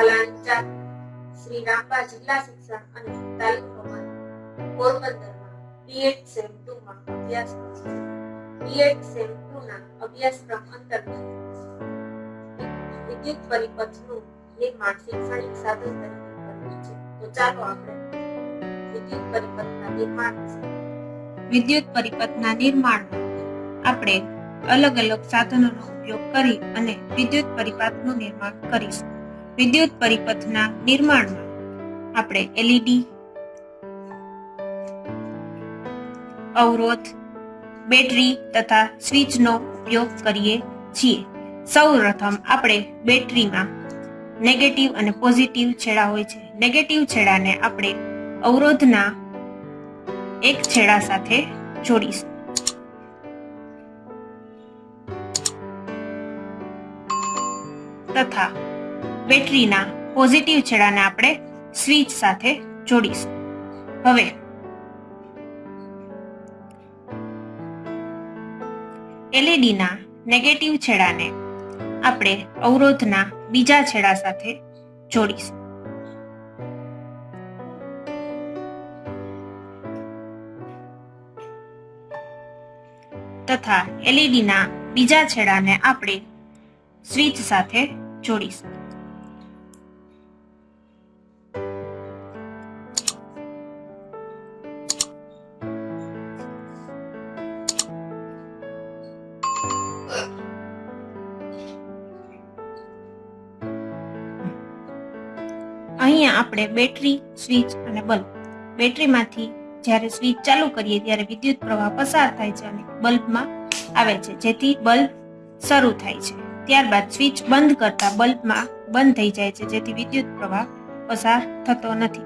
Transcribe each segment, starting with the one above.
પાલાંચા શ્રી રામબા જિલ્લા શિક્ષણ અને તાલીમ ભવન પોરબંદરમાં બીએડ સેમ ટુ માં અભ્યાસ બીએડ સેમ ટુ ના અભ્યાસક્રમ અંતર્ગત વિદ્યુત પરિપથનું નિર્માણ શૈક્ષણિક સાધન તરીકે કરવું છે. તો ચાલો આપણે વિદ્યુત પરિપથના નિર્માણ વિદ્યુત પરિપથના નિર્માણમાં આપણે અલગ અલગ સાધનોનો ઉપયોગ કરી અને વિદ્યુત પરિપથનું નિર્માણ કરીશું. વિદ્યુત પરિપથના નિર્માણમાં આપણે એલઈડી અવરોધ, બેટરી તથા સ્વિચનો ઉપયોગ કરીએ છીએ. સૌપ્રથમ આપણે બેટરીમાં નેગેટિવ અને પોઝિટિવ છેડા હોય છે. નેગેટિવ છેડાને આપણે અવરોધના એક છેડા સાથે જોડીશું. તથા બેટરીના પોઝિટિવ છેડાને આપણે સ્વિચ સાથે જોડીશું. હવે એલઈડીના નેગેટિવ છેડાને આપણે અવરોધના બીજા છેડા સાથે જોડીશું. તથા એલઈડીના બીજા છેડાને આપણે સ્વિચ સાથે જોડીશું. અહીંયા આપણે બેટરી, સ્વિચ અને બલ્બ. બેટરીમાંથી જ્યારે સ્વિચ ચાલુ કરીએ ત્યારે વિદ્યુત પ્રવાહ પસાર થાય છે અને બલ્બમાં આવે છે. જેથી બલ્બ શરૂ થાય છે. ત્યારબાદ સ્વિચ બંધ કરતા બલ્બમાં બંધ થઈ જાય છે. જેથી વિદ્યુત પ્રવાહ પસાર થતો નથી.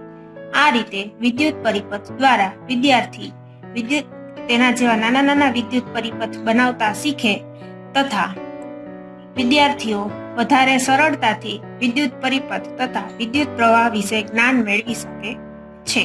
આ રીતે વિદ્યુત પરિપથ દ્વારા વિદ્યાર્થી વિદ્યુત તેના જેવા નાના નાના વિદ્યુત પરિપથ બનાવતા શીખે તથા વિદ્યાર્થીઓ વધારે સરળતાથી વિદ્યુત પરિપથ તથા વિદ્યુત પ્રવાહ વિશે જ્ઞાન મેળવી શકે છે.